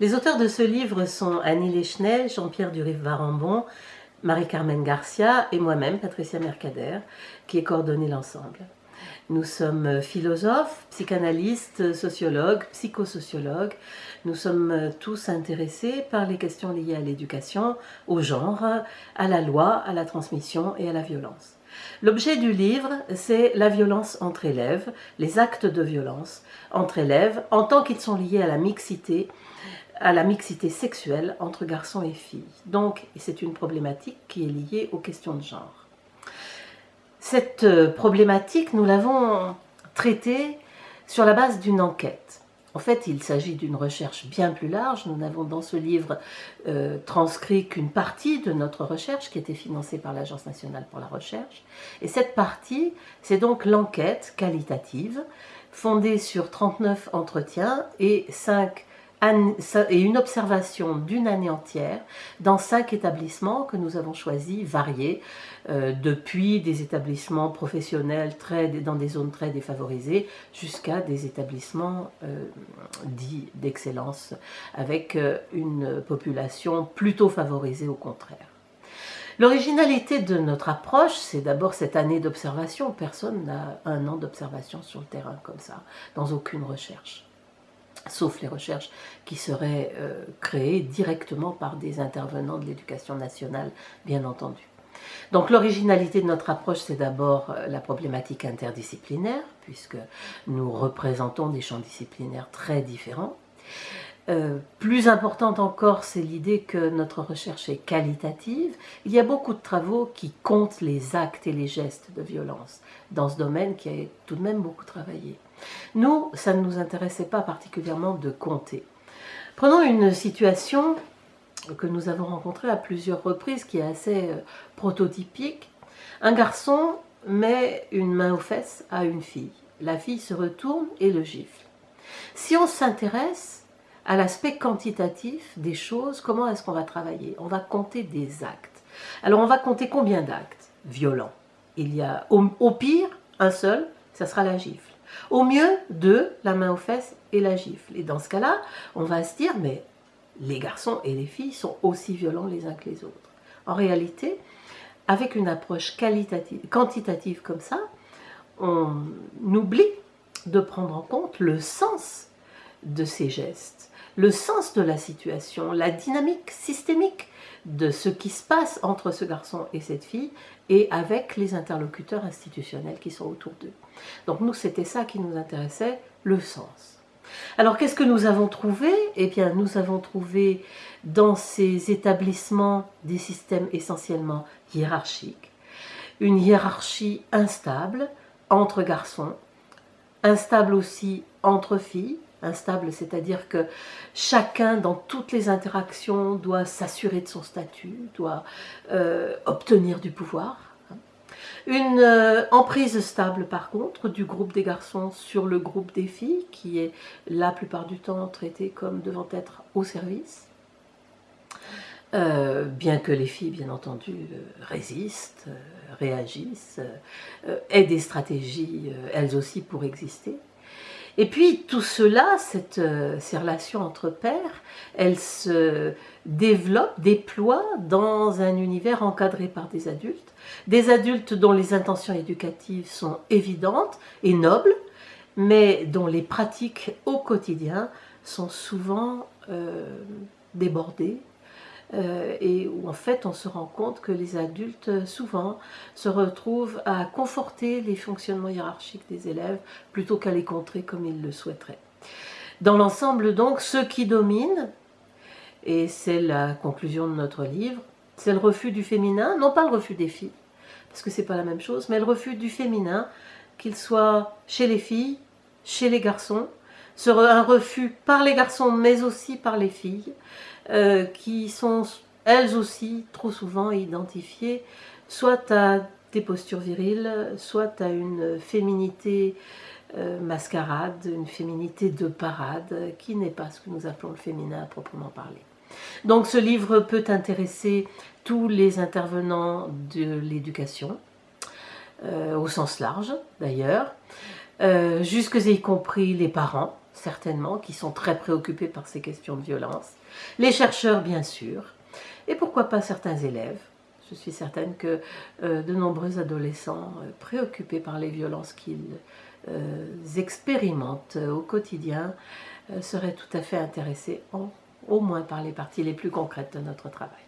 Les auteurs de ce livre sont Annie Leschnel, Jean-Pierre Durive-Varambon, Marie-Carmen Garcia et moi-même, Patricia Mercader, qui ai coordonné l'ensemble. Nous sommes philosophes, psychanalystes, sociologues, psychosociologues. Nous sommes tous intéressés par les questions liées à l'éducation, au genre, à la loi, à la transmission et à la violence. L'objet du livre, c'est la violence entre élèves, les actes de violence entre élèves, en tant qu'ils sont liés à la mixité, à la mixité sexuelle entre garçons et filles. Donc, c'est une problématique qui est liée aux questions de genre. Cette euh, problématique, nous l'avons traitée sur la base d'une enquête. En fait, il s'agit d'une recherche bien plus large. Nous n'avons dans ce livre euh, transcrit qu'une partie de notre recherche qui était financée par l'Agence nationale pour la recherche. Et cette partie, c'est donc l'enquête qualitative fondée sur 39 entretiens et 5 et une observation d'une année entière dans cinq établissements que nous avons choisis, variés, euh, depuis des établissements professionnels dans des zones très défavorisées jusqu'à des établissements euh, dits d'excellence avec euh, une population plutôt favorisée au contraire. L'originalité de notre approche, c'est d'abord cette année d'observation. Personne n'a un an d'observation sur le terrain comme ça, dans aucune recherche sauf les recherches qui seraient euh, créées directement par des intervenants de l'éducation nationale, bien entendu. Donc l'originalité de notre approche, c'est d'abord euh, la problématique interdisciplinaire, puisque nous représentons des champs disciplinaires très différents. Euh, plus importante encore, c'est l'idée que notre recherche est qualitative. Il y a beaucoup de travaux qui comptent les actes et les gestes de violence dans ce domaine qui a tout de même beaucoup travaillé. Nous, ça ne nous intéressait pas particulièrement de compter. Prenons une situation que nous avons rencontrée à plusieurs reprises, qui est assez euh, prototypique. Un garçon met une main aux fesses à une fille. La fille se retourne et le gifle. Si on s'intéresse à l'aspect quantitatif des choses, comment est-ce qu'on va travailler? On va compter des actes. Alors on va compter combien d'actes? Violents Il y a au pire un seul, ça sera la gifle. Au mieux, deux, la main aux fesses et la gifle. Et dans ce cas-là, on va se dire, mais les garçons et les filles sont aussi violents les uns que les autres. En réalité, avec une approche quantitative comme ça, on oublie de prendre en compte le sens de ces gestes, le sens de la situation, la dynamique systémique de ce qui se passe entre ce garçon et cette fille et avec les interlocuteurs institutionnels qui sont autour d'eux. Donc nous, c'était ça qui nous intéressait, le sens. Alors qu'est-ce que nous avons trouvé? Eh bien, nous avons trouvé dans ces établissements des systèmes essentiellement hiérarchiques, une hiérarchie instable entre garçons, instable aussi entre filles, instable, c'est-à-dire que chacun dans toutes les interactions doit s'assurer de son statut, doit euh, obtenir du pouvoir. Une euh, emprise stable par contre du groupe des garçons sur le groupe des filles qui est la plupart du temps traité comme devant être au service. Euh, bien que les filles, bien entendu, résistent, réagissent, aient des stratégies, elles aussi, pour exister. Et puis tout cela, euh, ces relations entre pairs, elles se développent, déploient dans un univers encadré par des adultes, des adultes dont les intentions éducatives sont évidentes et nobles, mais dont les pratiques au quotidien sont souvent euh, débordées, euh, et où en fait on se rend compte que les adultes euh, souvent se retrouvent à conforter les fonctionnements hiérarchiques des élèves plutôt qu'à les contrer comme ils le souhaiteraient. Dans l'ensemble donc, ce qui domine, et c'est la conclusion de notre livre, c'est le refus du féminin, non pas le refus des filles, parce que c'est pas la même chose, mais le refus du féminin, qu'il soit chez les filles, chez les garçons, un refus par les garçons mais aussi par les filles, euh, qui sont elles aussi trop souvent identifiées soit à des postures viriles, soit à une féminité euh, mascarade, une féminité de parade, qui n'est pas ce que nous appelons le féminin à proprement parler. Donc ce livre peut intéresser tous les intervenants de l'éducation, euh, au sens large d'ailleurs, jusque y compris les parents, certainement, qui sont très préoccupés par ces questions de violence, les chercheurs, bien sûr, et pourquoi pas certains élèves. Je suis certaine que euh, de nombreux adolescents euh, préoccupés par les violences qu'ils euh, expérimentent au quotidien seraient tout à fait intéressés au moins par les parties les plus concrètes de notre travail.